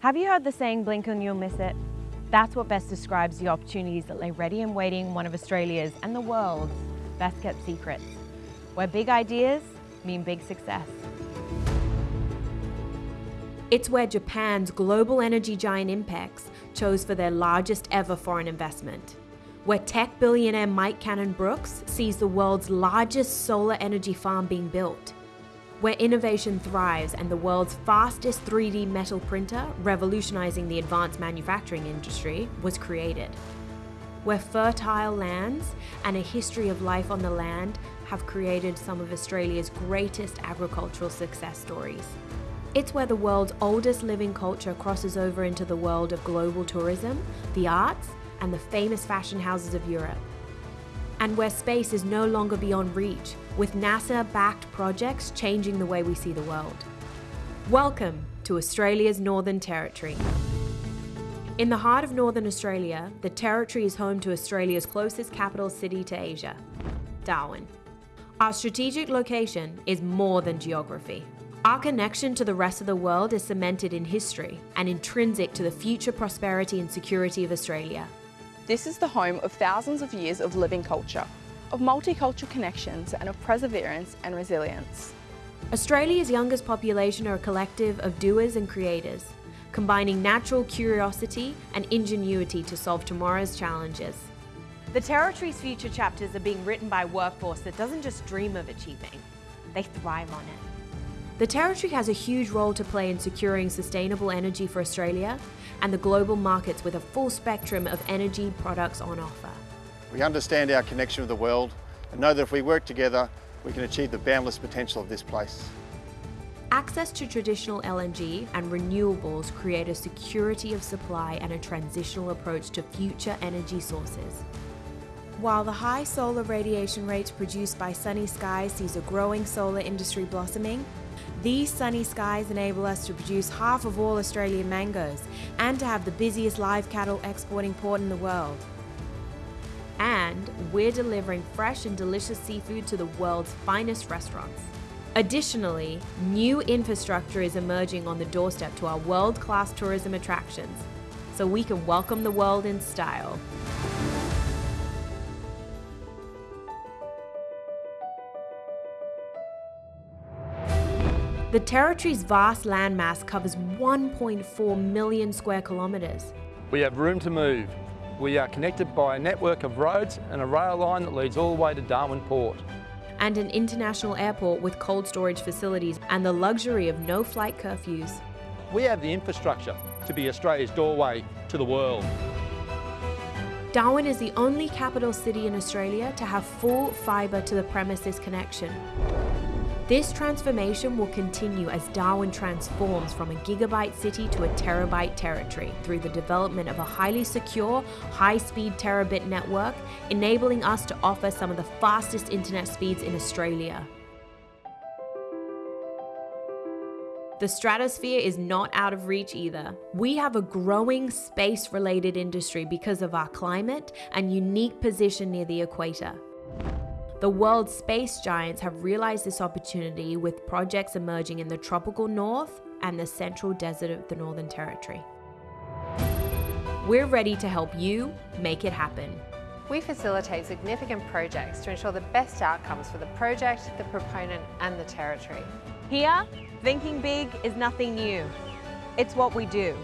Have you heard the saying, blink and you'll miss it? That's what best describes the opportunities that lay ready and waiting one of Australia's and the world's best kept secrets, where big ideas mean big success. It's where Japan's global energy giant Inpex chose for their largest ever foreign investment. Where tech billionaire Mike Cannon Brookes sees the world's largest solar energy farm being built. Where innovation thrives and the world's fastest 3D metal printer, revolutionizing the advanced manufacturing industry, was created. Where fertile lands and a history of life on the land have created some of Australia's greatest agricultural success stories. It's where the world's oldest living culture crosses over into the world of global tourism, the arts, and the famous fashion houses of Europe. And where space is no longer beyond reach, with NASA backed projects changing the way we see the world. Welcome to Australia's Northern Territory. In the heart of Northern Australia, the Territory is home to Australia's closest capital city to Asia, Darwin. Our strategic location is more than geography. Our connection to the rest of the world is cemented in history and intrinsic to the future prosperity and security of Australia. This is the home of thousands of years of living culture, of multicultural connections and of perseverance and resilience. Australia's youngest population are a collective of doers and creators, combining natural curiosity and ingenuity to solve tomorrow's challenges. The Territory's future chapters are being written by a workforce that doesn't just dream of achieving, they thrive on it. The Territory has a huge role to play in securing sustainable energy for Australia and the global markets with a full spectrum of energy products on offer. We understand our connection with the world and know that if we work together, we can achieve the boundless potential of this place. Access to traditional LNG and renewables create a security of supply and a transitional approach to future energy sources. While the high solar radiation rates produced by sunny skies sees a growing solar industry blossoming, these sunny skies enable us to produce half of all Australian mangoes and to have the busiest live cattle exporting port in the world. And we're delivering fresh and delicious seafood to the world's finest restaurants. Additionally, new infrastructure is emerging on the doorstep to our world-class tourism attractions, so we can welcome the world in style. The territory's vast landmass covers 1.4 million square kilometres. We have room to move. We are connected by a network of roads and a rail line that leads all the way to Darwin Port. And an international airport with cold storage facilities and the luxury of no flight curfews. We have the infrastructure to be Australia's doorway to the world. Darwin is the only capital city in Australia to have full fibre to the premises connection. This transformation will continue as Darwin transforms from a gigabyte city to a terabyte territory through the development of a highly secure, high-speed terabit network, enabling us to offer some of the fastest internet speeds in Australia. The stratosphere is not out of reach either. We have a growing space related industry because of our climate and unique position near the equator. The world's space giants have realized this opportunity with projects emerging in the tropical north and the central desert of the Northern Territory. We're ready to help you make it happen. We facilitate significant projects to ensure the best outcomes for the project, the proponent and the territory. Here, thinking big is nothing new. It's what we do.